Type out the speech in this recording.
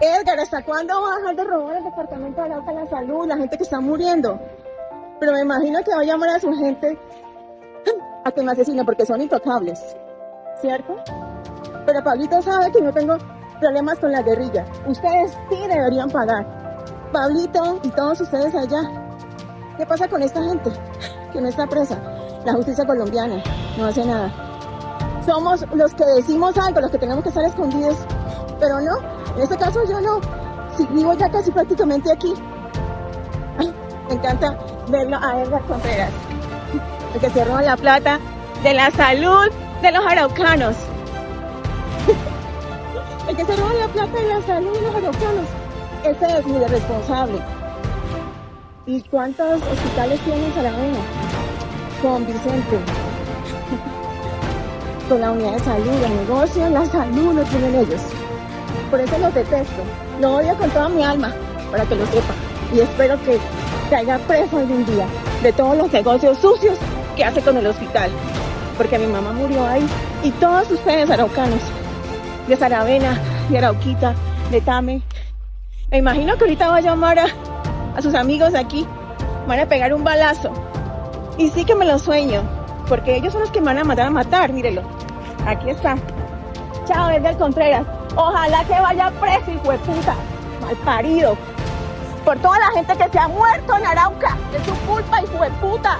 Edgar, ¿hasta cuándo va a dejar de robar el departamento de Arauca la salud, la gente que está muriendo? Pero me imagino que va a llamar a su gente a que me asesine porque son intocables, ¿cierto? Pero Pablito sabe que no tengo problemas con la guerrilla. Ustedes sí deberían pagar. Pablito y todos ustedes allá. ¿Qué pasa con esta gente que no está presa? La justicia colombiana no hace nada. Somos los que decimos algo, los que tenemos que estar escondidos, pero no, en este caso yo no. Si vivo ya casi prácticamente aquí. Me encanta verlo a Edgar Contreras, el que se roba la plata de la salud de los araucanos. El que se roba la plata de la salud de los araucanos. Ese es mi responsable. ¿Y cuántos hospitales tiene Saravena? Con Vicente. Con la unidad de salud, el negocio, la salud lo tienen ellos. Por eso los detesto. Lo odio con toda mi alma, para que lo sepa. Y espero que caiga preso algún día de todos los negocios sucios que hace con el hospital. Porque mi mamá murió ahí. Y todos ustedes araucanos, de Saravena, de Arauquita, de Tame. Me imagino que ahorita va a llamar a, a sus amigos aquí. Van a pegar un balazo. Y sí que me lo sueño. Porque ellos son los que me van a matar a matar, mírelo. Aquí está. Chao, Edgar Contreras. Ojalá que vaya preso, hijo de puta. Mal parido. Por toda la gente que se ha muerto en Arauca. Es su culpa, hijo de puta.